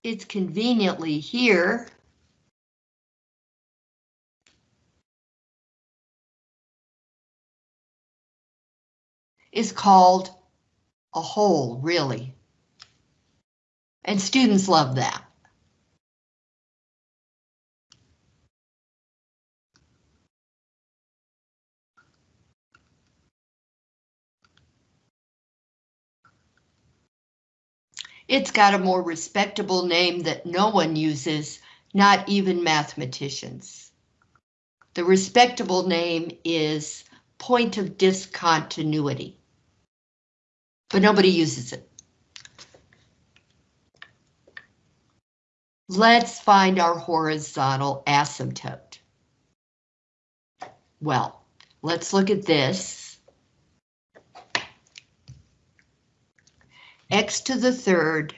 S1: it's conveniently here. Is called a hole, really. And students love that. It's got a more respectable name that no one uses, not even mathematicians. The respectable name is point of discontinuity but nobody uses it. Let's find our horizontal asymptote. Well, let's look at this. X to the third.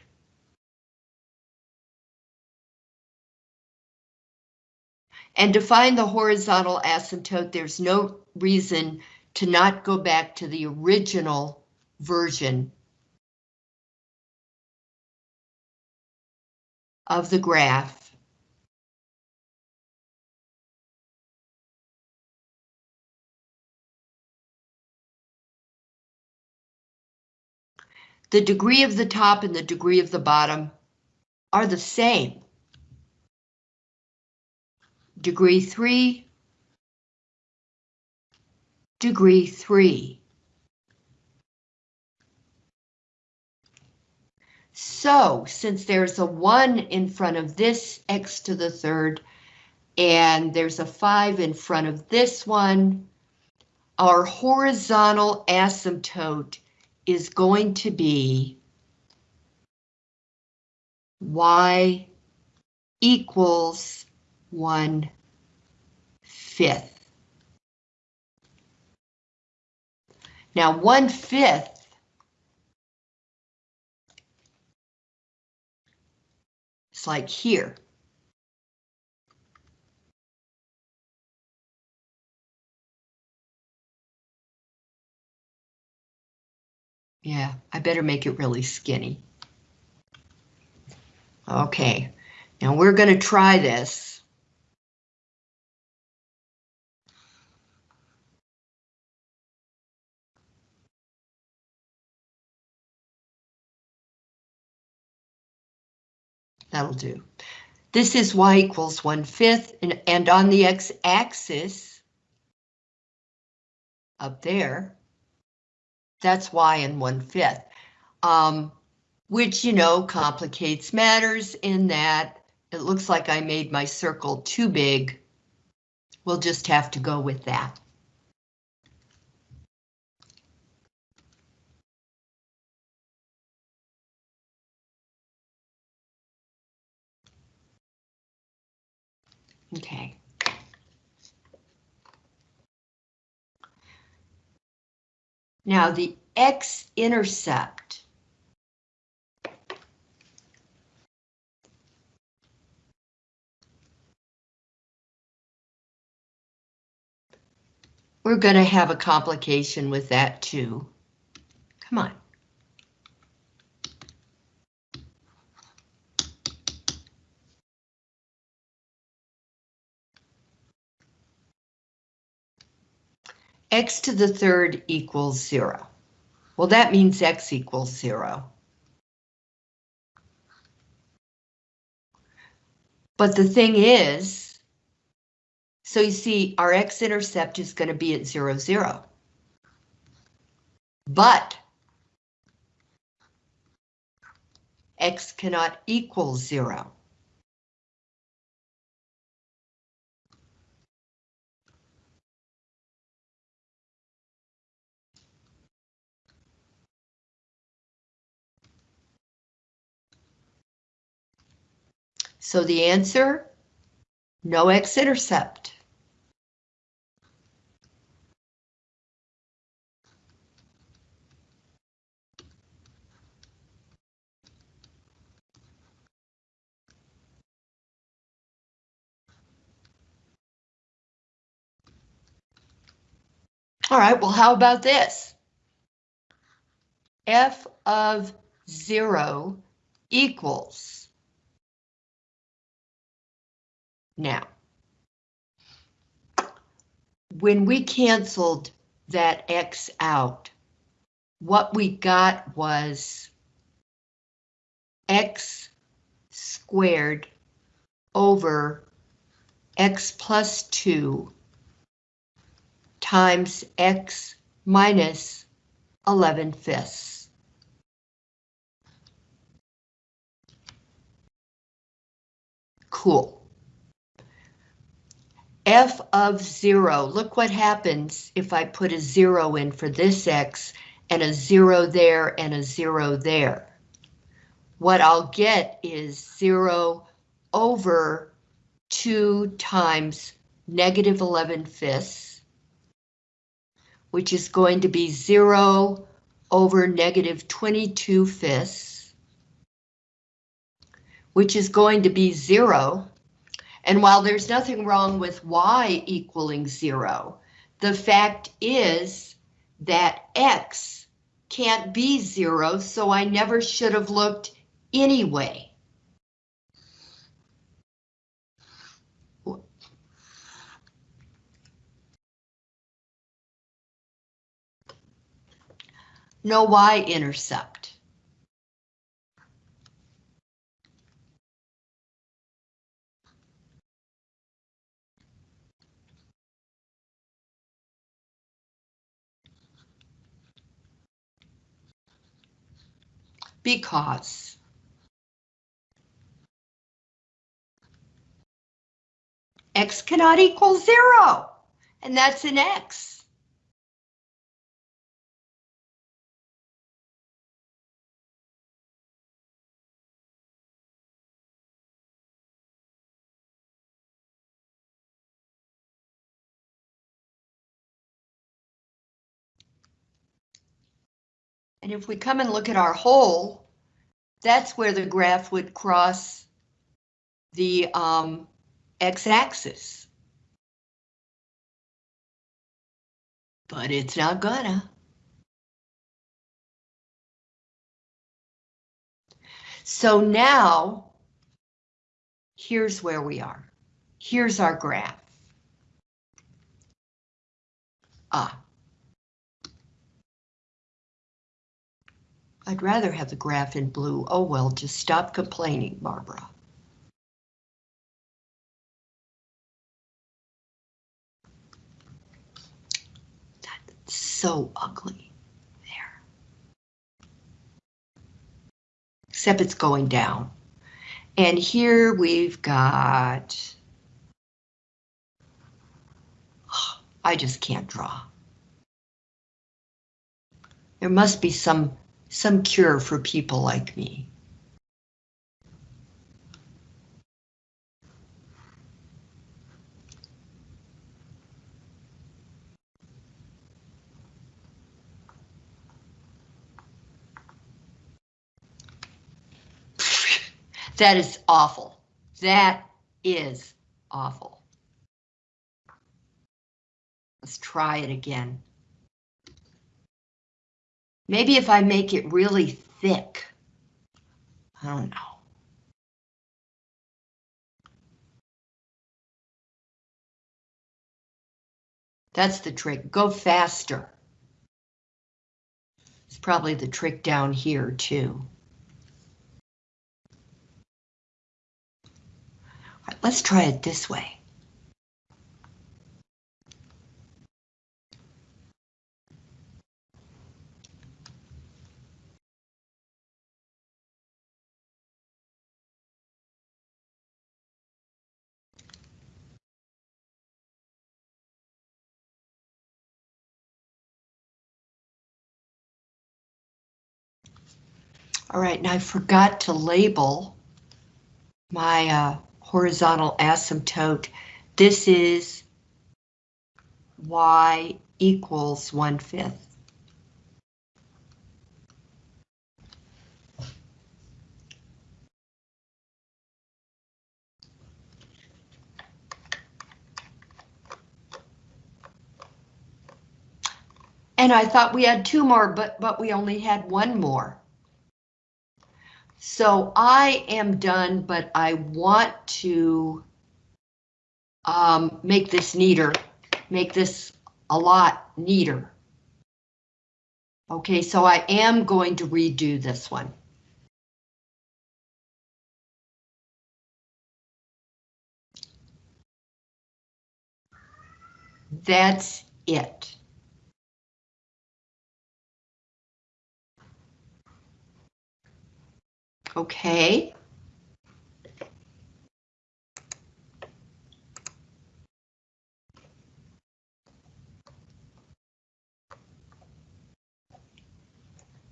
S1: And to find the horizontal asymptote, there's no reason to not go back to the original version of the graph. The degree of the top and the degree of the bottom are the same. Degree 3, degree 3. So since there's a one in front of this x to the third, and there's a five in front of this one, our horizontal asymptote is going to be y equals one fifth. Now one fifth like here. Yeah, I better make it really skinny. Okay, now we're going to try this. That'll do. This is y equals 1 fifth, and, and on the x-axis, up there. That's y and one fifth. Um, which, you know, complicates matters in that it looks like I made my circle too big. We'll just have to go with that. Okay. Now the x-intercept. We're going to have a complication with that too. Come on. X to the third equals zero. Well, that means x equals zero. But the thing is, so you see our x-intercept is going to be at zero, zero. But x cannot equal zero. So the answer, no x-intercept. All right, well, how about this? f of zero equals Now, when we canceled that X out, what we got was X squared over X plus two times X minus 11 fifths. Cool f of zero, look what happens if I put a zero in for this x and a zero there and a zero there. What I'll get is zero over two times negative 11 fifths, which is going to be zero over negative 22 fifths, which is going to be zero and while there's nothing wrong with y equaling zero, the fact is that x can't be zero, so I never should have looked anyway. No y-intercept. Because x cannot equal zero, and that's an x. And if we come and look at our hole, that's where the graph would cross the um, x-axis. But it's not gonna. So now, here's where we are. Here's our graph. Ah, I'd rather have the graph in blue. Oh well, just stop complaining, Barbara. That's so ugly there. Except it's going down. And here we've got, I just can't draw. There must be some, some cure for people like me. That is awful. That is awful. Let's try it again. Maybe if I make it really thick. I don't know. That's the trick. Go faster. It's probably the trick down here too. Let's try it this way. All right, and I forgot to label my uh, horizontal asymptote. This is y equals one fifth. And I thought we had two more, but but we only had one more. So I am done, but I want to um, make this neater, make this a lot neater. Okay, so I am going to redo this one. That's it. Okay.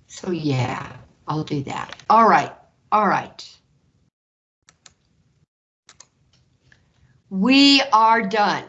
S1: So yeah, I'll do that. All right, all right. We are done.